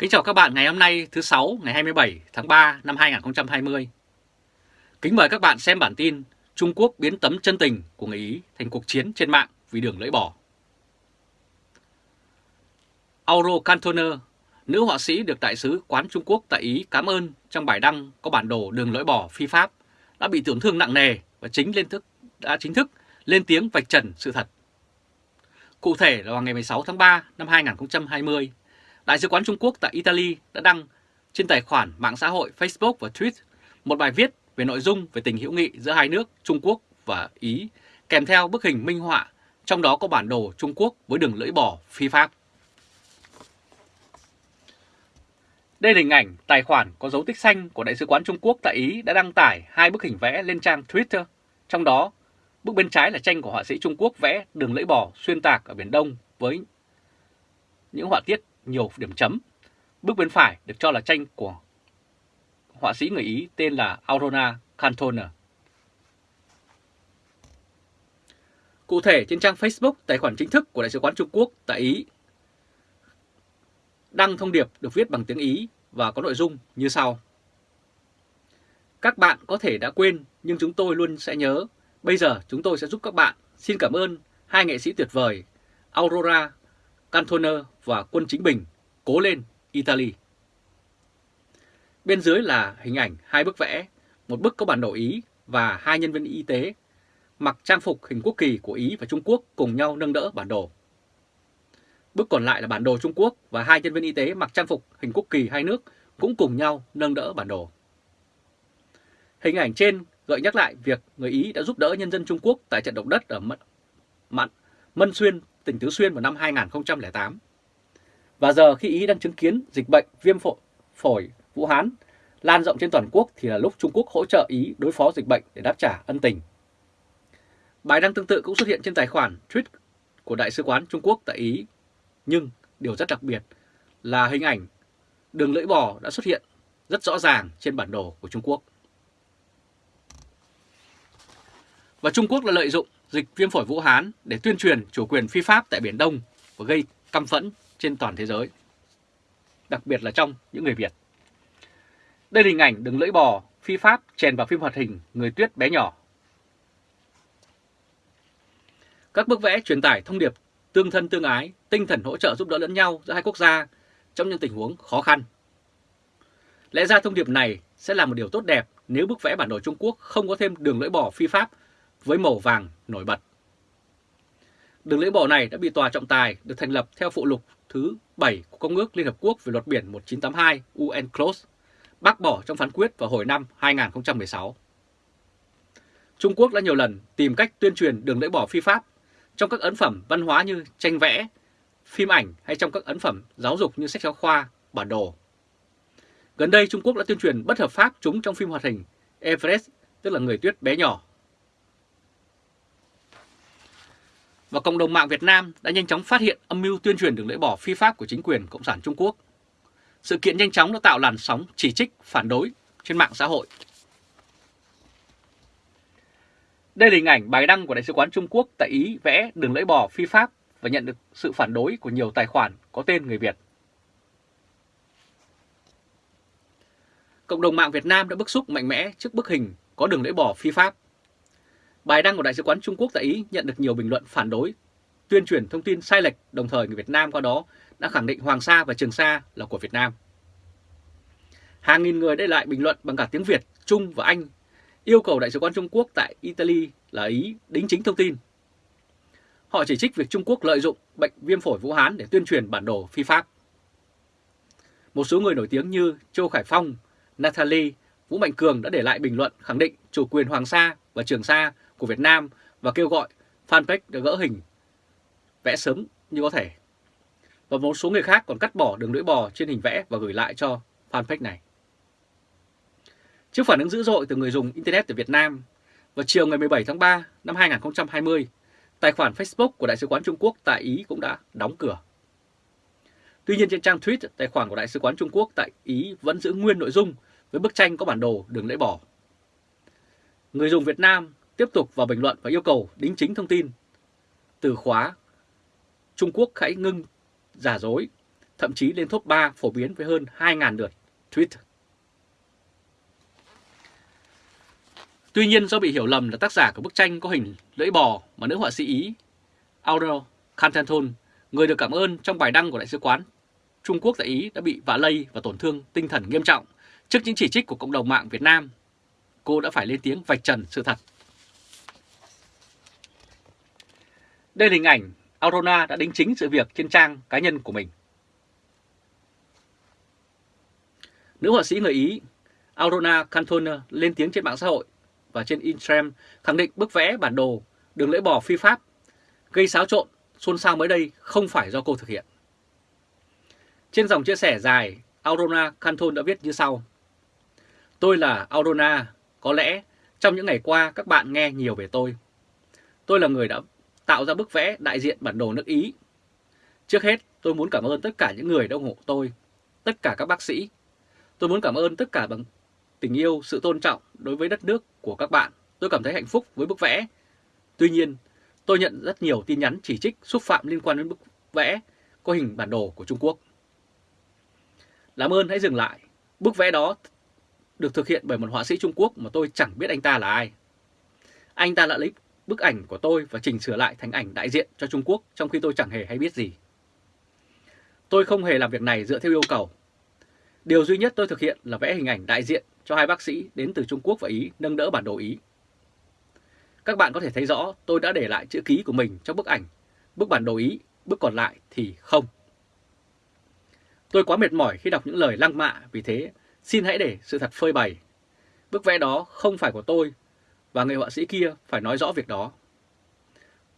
Kính chào các bạn ngày hôm nay thứ Sáu ngày 27 tháng 3 năm 2020. Kính mời các bạn xem bản tin Trung Quốc biến tấm chân tình của người Ý thành cuộc chiến trên mạng vì đường lưỡi bò. Auro Cantoner, nữ họa sĩ được đại sứ quán Trung Quốc tại Ý cảm ơn trong bài đăng có bản đồ đường lưỡi bò phi pháp đã bị tổn thương nặng nề và chính lên thức đã chính thức lên tiếng vạch trần sự thật. Cụ thể là vào ngày 16 tháng 3 năm 2020, Đại sứ quán Trung Quốc tại Italy đã đăng trên tài khoản mạng xã hội Facebook và Twitter một bài viết về nội dung về tình hữu nghị giữa hai nước Trung Quốc và Ý, kèm theo bức hình minh họa, trong đó có bản đồ Trung Quốc với đường lưỡi bò phi pháp. Đây là hình ảnh tài khoản có dấu tích xanh của Đại sứ quán Trung Quốc tại Ý đã đăng tải hai bức hình vẽ lên trang Twitter. Trong đó, bức bên trái là tranh của họa sĩ Trung Quốc vẽ đường lưỡi bò xuyên tạc ở Biển Đông với những họa tiết nhiều điểm chấm. Bước bên phải được cho là tranh của họa sĩ người Ý tên là Aurora Cantona. Cụ thể, trên trang Facebook, tài khoản chính thức của Đại sứ quán Trung Quốc tại Ý, đăng thông điệp được viết bằng tiếng Ý và có nội dung như sau. Các bạn có thể đã quên, nhưng chúng tôi luôn sẽ nhớ. Bây giờ chúng tôi sẽ giúp các bạn. Xin cảm ơn hai nghệ sĩ tuyệt vời, Aurora Cantoner và quân chính bình, cố lên Italy. Bên dưới là hình ảnh hai bức vẽ, một bức có bản đồ Ý và hai nhân viên y tế mặc trang phục hình quốc kỳ của Ý và Trung Quốc cùng nhau nâng đỡ bản đồ. Bức còn lại là bản đồ Trung Quốc và hai nhân viên y tế mặc trang phục hình quốc kỳ hai nước cũng cùng nhau nâng đỡ bản đồ. Hình ảnh trên gợi nhắc lại việc người Ý đã giúp đỡ nhân dân Trung Quốc tại trận động đất ở Mận Mân Xuyên tỉnh Tứ Xuyên vào năm 2008. Và giờ khi Ý đang chứng kiến dịch bệnh viêm phổi, phổi Vũ Hán lan rộng trên toàn quốc thì là lúc Trung Quốc hỗ trợ Ý đối phó dịch bệnh để đáp trả ân tình. Bài đăng tương tự cũng xuất hiện trên tài khoản tweet của Đại sứ quán Trung Quốc tại Ý. Nhưng điều rất đặc biệt là hình ảnh đường lưỡi bò đã xuất hiện rất rõ ràng trên bản đồ của Trung Quốc. Và Trung Quốc đã lợi dụng dịch viêm phổi Vũ Hán để tuyên truyền chủ quyền phi pháp tại Biển Đông và gây căm phẫn trên toàn thế giới, đặc biệt là trong những người Việt. Đây là hình ảnh đường lưỡi bò phi pháp chèn vào phim hoạt hình Người Tuyết bé nhỏ. Các bức vẽ truyền tải thông điệp tương thân tương ái, tinh thần hỗ trợ giúp đỡ lẫn nhau giữa hai quốc gia trong những tình huống khó khăn. Lẽ ra thông điệp này sẽ là một điều tốt đẹp nếu bức vẽ bản đồ Trung Quốc không có thêm đường lưỡi bò phi pháp với màu vàng nổi bật. Đường lưỡi bò này đã bị tòa trọng tài được thành lập theo phụ lục thứ 7 của Công ước Liên Hợp Quốc về luật biển 1982 UNCLOS, bác bỏ trong phán quyết vào hồi năm 2016. Trung Quốc đã nhiều lần tìm cách tuyên truyền đường lưỡi bò phi pháp trong các ấn phẩm văn hóa như tranh vẽ, phim ảnh hay trong các ấn phẩm giáo dục như sách giáo khoa, bản đồ. Gần đây Trung Quốc đã tuyên truyền bất hợp pháp chúng trong phim hoạt hình Everest, tức là người tuyết bé nhỏ và cộng đồng mạng Việt Nam đã nhanh chóng phát hiện âm mưu tuyên truyền đường lưỡi bò phi pháp của chính quyền Cộng sản Trung Quốc. Sự kiện nhanh chóng đã tạo làn sóng chỉ trích, phản đối trên mạng xã hội. Đây là hình ảnh bài đăng của Đại sứ quán Trung Quốc tại Ý vẽ đường lưỡi bò phi pháp và nhận được sự phản đối của nhiều tài khoản có tên người Việt. Cộng đồng mạng Việt Nam đã bức xúc mạnh mẽ trước bức hình có đường lưỡi bò phi pháp Bài đăng của Đại sứ quán Trung Quốc tại Ý nhận được nhiều bình luận phản đối, tuyên truyền thông tin sai lệch, đồng thời người Việt Nam qua đó đã khẳng định Hoàng Sa và Trường Sa là của Việt Nam. Hàng nghìn người để lại bình luận bằng cả tiếng Việt, Trung và Anh, yêu cầu Đại sứ quán Trung Quốc tại Italy là Ý đính chính thông tin. Họ chỉ trích việc Trung Quốc lợi dụng bệnh viêm phổi Vũ Hán để tuyên truyền bản đồ phi pháp. Một số người nổi tiếng như Châu Khải Phong, Natalie, Vũ Mạnh Cường đã để lại bình luận khẳng định chủ quyền Hoàng Sa và Trường Sa của Việt Nam và kêu gọi fanpage được gỡ hình vẽ sớm như có thể. Và một số người khác còn cắt bỏ đường lưỡi bò trên hình vẽ và gửi lại cho fanpage này. Trước phản ứng dữ dội từ người dùng Internet ở Việt Nam, vào chiều ngày 17 tháng 3 năm 2020, tài khoản Facebook của Đại sứ quán Trung Quốc tại Ý cũng đã đóng cửa. Tuy nhiên trên trang tweet, tài khoản của Đại sứ quán Trung Quốc tại Ý vẫn giữ nguyên nội dung với bức tranh có bản đồ đường lưỡi bò. Người dùng Việt Nam tiếp tục vào bình luận và yêu cầu đính chính thông tin. Từ khóa Trung Quốc hãy ngưng giả dối, thậm chí lên top 3 phổ biến với hơn 2.000 lượt tweet. Tuy nhiên do bị hiểu lầm là tác giả của bức tranh có hình lưỡi bò mà nữ họa sĩ Ý Auro Cantanton, người được cảm ơn trong bài đăng của Đại sứ quán Trung Quốc tại Ý đã bị vạ lây và tổn thương tinh thần nghiêm trọng trước những chỉ trích của cộng đồng mạng Việt Nam. Cô đã phải lên tiếng vạch trần sự thật. Đây là hình ảnh Aurora đã đính chính sự việc trên trang cá nhân của mình. Nữ họa sĩ người Ý Aurora Cantona lên tiếng trên mạng xã hội và trên Instagram khẳng định bức vẽ bản đồ đường lưỡi bò phi pháp gây xáo trộn, xôn xao mới đây không phải do cô thực hiện. Trên dòng chia sẻ dài, Aurora Canton đã viết như sau. Tôi là Aurora, có lẽ trong những ngày qua các bạn nghe nhiều về tôi. Tôi là người đã tạo ra bức vẽ đại diện bản đồ nước Ý. Trước hết, tôi muốn cảm ơn tất cả những người đã ủng hộ tôi, tất cả các bác sĩ. Tôi muốn cảm ơn tất cả bằng tình yêu, sự tôn trọng đối với đất nước của các bạn. Tôi cảm thấy hạnh phúc với bức vẽ. Tuy nhiên, tôi nhận rất nhiều tin nhắn chỉ trích, xúc phạm liên quan đến bức vẽ có hình bản đồ của Trung Quốc. Làm ơn hãy dừng lại. Bức vẽ đó được thực hiện bởi một họa sĩ Trung Quốc mà tôi chẳng biết anh ta là ai. Anh ta đã lấy bức ảnh của tôi và chỉnh sửa lại thành ảnh đại diện cho Trung Quốc trong khi tôi chẳng hề hay biết gì. Tôi không hề làm việc này dựa theo yêu cầu. Điều duy nhất tôi thực hiện là vẽ hình ảnh đại diện cho hai bác sĩ đến từ Trung Quốc và Ý nâng đỡ bản đồ Ý. Các bạn có thể thấy rõ tôi đã để lại chữ ký của mình trong bức ảnh, bức bản đồ Ý, bức còn lại thì không. Tôi quá mệt mỏi khi đọc những lời lăng mạ, vì thế xin hãy để sự thật phơi bày. Bức vẽ đó không phải của tôi và người họa sĩ kia phải nói rõ việc đó.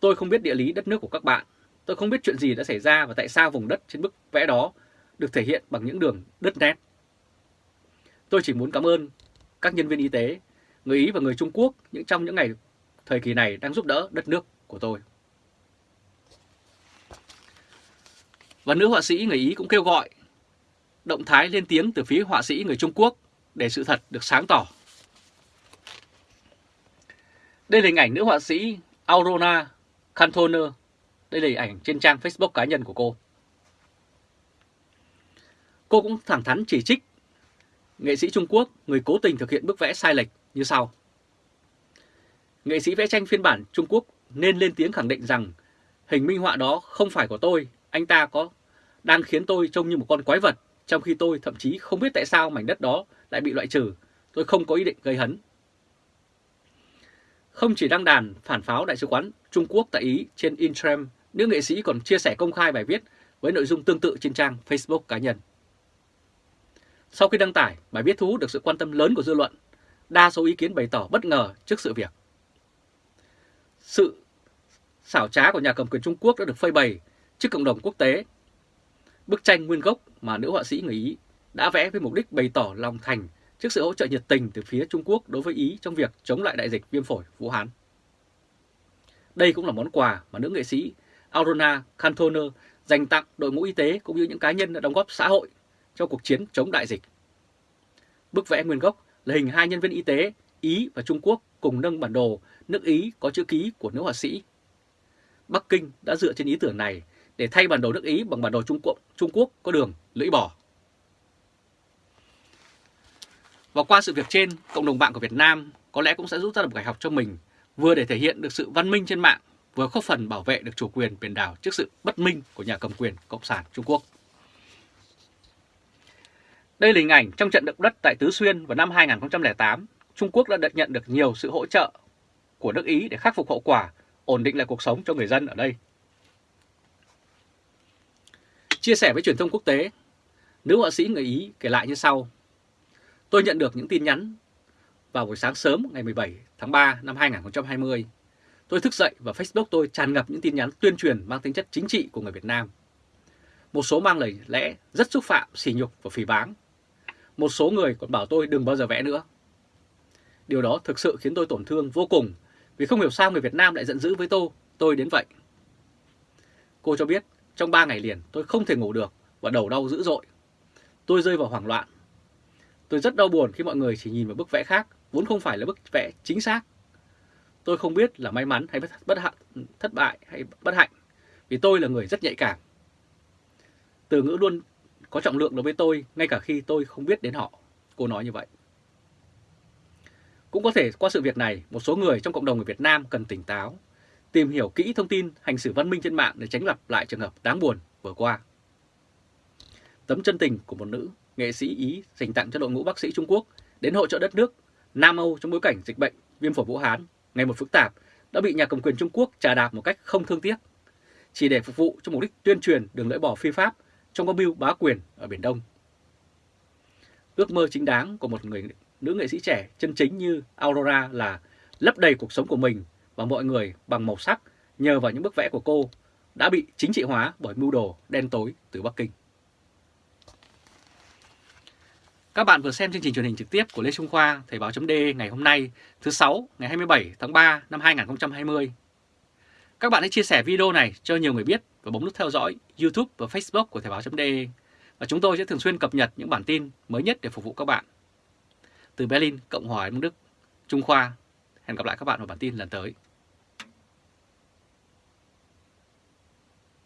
Tôi không biết địa lý đất nước của các bạn, tôi không biết chuyện gì đã xảy ra và tại sao vùng đất trên bức vẽ đó được thể hiện bằng những đường đứt nét. Tôi chỉ muốn cảm ơn các nhân viên y tế, người Ý và người Trung Quốc những trong những ngày thời kỳ này đang giúp đỡ đất nước của tôi. Và nữ họa sĩ người Ý cũng kêu gọi động thái lên tiếng từ phía họa sĩ người Trung Quốc để sự thật được sáng tỏ. Đây là hình ảnh nữ họa sĩ Aurora Cantoner. Đây là hình ảnh trên trang Facebook cá nhân của cô. Cô cũng thẳng thắn chỉ trích nghệ sĩ Trung Quốc người cố tình thực hiện bức vẽ sai lệch như sau. Nghệ sĩ vẽ tranh phiên bản Trung Quốc nên lên tiếng khẳng định rằng hình minh họa đó không phải của tôi, anh ta có đang khiến tôi trông như một con quái vật trong khi tôi thậm chí không biết tại sao mảnh đất đó lại bị loại trừ, tôi không có ý định gây hấn. Không chỉ đăng đàn phản pháo Đại sứ quán Trung Quốc tại Ý trên Instagram, nữ nghệ sĩ còn chia sẻ công khai bài viết với nội dung tương tự trên trang Facebook cá nhân. Sau khi đăng tải, bài viết thu hút được sự quan tâm lớn của dư luận, đa số ý kiến bày tỏ bất ngờ trước sự việc. Sự xảo trá của nhà cầm quyền Trung Quốc đã được phơi bày trước cộng đồng quốc tế Bức tranh nguyên gốc mà nữ họa sĩ người Ý đã vẽ với mục đích bày tỏ lòng thành trước sự hỗ trợ nhiệt tình từ phía Trung Quốc đối với Ý trong việc chống lại đại dịch viêm phổi Vũ Hán. Đây cũng là món quà mà nữ nghệ sĩ Aurora Cantoner dành tặng đội ngũ y tế cũng như những cá nhân đã đóng góp xã hội cho cuộc chiến chống đại dịch. Bức vẽ nguyên gốc là hình hai nhân viên y tế Ý và Trung Quốc cùng nâng bản đồ nước Ý có chữ ký của nữ họa sĩ. Bắc Kinh đã dựa trên ý tưởng này để thay bản đồ nước Ý bằng bản đồ Trung Quốc, Trung Quốc có đường lưỡi bò. Và qua sự việc trên, cộng đồng mạng của Việt Nam có lẽ cũng sẽ rút ra được bài học cho mình, vừa để thể hiện được sự văn minh trên mạng, vừa góp phần bảo vệ được chủ quyền biển đảo trước sự bất minh của nhà cầm quyền Cộng sản Trung Quốc. Đây là hình ảnh trong trận động đất tại Tứ Xuyên vào năm 2008, Trung Quốc đã nhận được nhiều sự hỗ trợ của nước Ý để khắc phục hậu quả, ổn định lại cuộc sống cho người dân ở đây. Chia sẻ với truyền thông quốc tế, nữ họa sĩ người Ý kể lại như sau. Tôi nhận được những tin nhắn vào buổi sáng sớm ngày 17 tháng 3 năm 2020. Tôi thức dậy và Facebook tôi tràn ngập những tin nhắn tuyên truyền mang tính chất chính trị của người Việt Nam. Một số mang lời lẽ rất xúc phạm, sỉ nhục và phỉ báng. Một số người còn bảo tôi đừng bao giờ vẽ nữa. Điều đó thực sự khiến tôi tổn thương vô cùng vì không hiểu sao người Việt Nam lại giận dữ với tôi, tôi đến vậy. Cô cho biết trong 3 ngày liền tôi không thể ngủ được và đầu đau dữ dội. Tôi rơi vào hoảng loạn. Tôi rất đau buồn khi mọi người chỉ nhìn vào bức vẽ khác, vốn không phải là bức vẽ chính xác. Tôi không biết là may mắn hay bất hạnh, thất bại hay bất hạnh, vì tôi là người rất nhạy cảm. Từ ngữ luôn có trọng lượng đối với tôi ngay cả khi tôi không biết đến họ. Cô nói như vậy. Cũng có thể qua sự việc này, một số người trong cộng đồng người Việt Nam cần tỉnh táo, tìm hiểu kỹ thông tin hành xử văn minh trên mạng để tránh lặp lại trường hợp đáng buồn vừa qua. Tấm chân tình của một nữ nghệ sĩ Ý dành tặng cho đội ngũ bác sĩ Trung Quốc đến hỗ trợ đất nước Nam Âu trong bối cảnh dịch bệnh viêm phổi Vũ Hán ngày một phức tạp đã bị nhà cầm quyền Trung Quốc trà đạp một cách không thương tiếc, chỉ để phục vụ cho mục đích tuyên truyền đường lưỡi bỏ phi pháp trong âm mưu bá quyền ở Biển Đông. Ước mơ chính đáng của một người nữ nghệ sĩ trẻ chân chính như Aurora là lấp đầy cuộc sống của mình và mọi người bằng màu sắc nhờ vào những bức vẽ của cô đã bị chính trị hóa bởi mưu đồ đen tối từ Bắc Kinh. Các bạn vừa xem chương trình truyền hình trực tiếp của Lê Trung Khoa, Thời báo .d ngày hôm nay, thứ sáu ngày 27 tháng 3 năm 2020. Các bạn hãy chia sẻ video này cho nhiều người biết và bấm nút theo dõi YouTube và Facebook của Thời báo .d Và chúng tôi sẽ thường xuyên cập nhật những bản tin mới nhất để phục vụ các bạn. Từ Berlin, Cộng hòa Đức, Trung Khoa. Hẹn gặp lại các bạn vào bản tin lần tới.